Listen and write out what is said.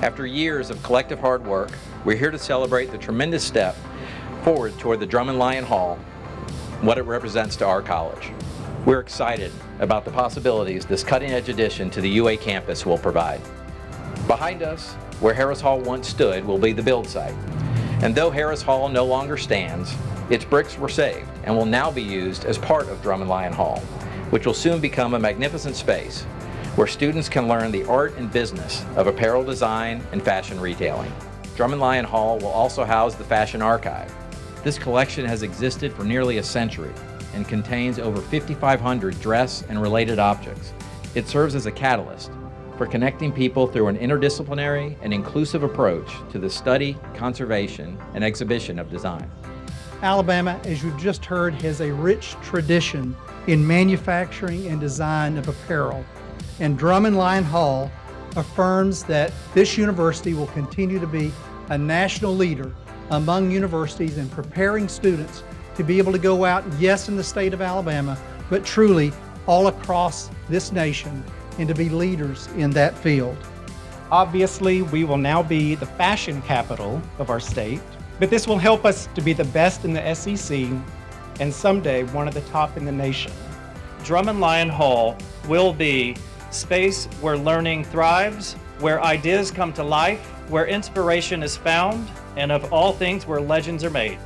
After years of collective hard work, we're here to celebrate the tremendous step forward toward the Drummond Lyon Hall, what it represents to our college. We're excited about the possibilities this cutting-edge addition to the UA campus will provide. Behind us, where Harris Hall once stood, will be the build site. And though Harris Hall no longer stands, its bricks were saved and will now be used as part of Drummond Lyon Hall, which will soon become a magnificent space where students can learn the art and business of apparel design and fashion retailing. Drummond Lyon Hall will also house the Fashion Archive. This collection has existed for nearly a century and contains over 5,500 dress and related objects. It serves as a catalyst for connecting people through an interdisciplinary and inclusive approach to the study, conservation, and exhibition of design. Alabama, as you've just heard, has a rich tradition in manufacturing and design of apparel. And Drummond Lyon Hall affirms that this university will continue to be a national leader among universities in preparing students to be able to go out, yes, in the state of Alabama, but truly all across this nation and to be leaders in that field. Obviously, we will now be the fashion capital of our state, but this will help us to be the best in the SEC and someday one of the top in the nation. Drummond Lyon Hall will be space where learning thrives, where ideas come to life, where inspiration is found, and of all things where legends are made.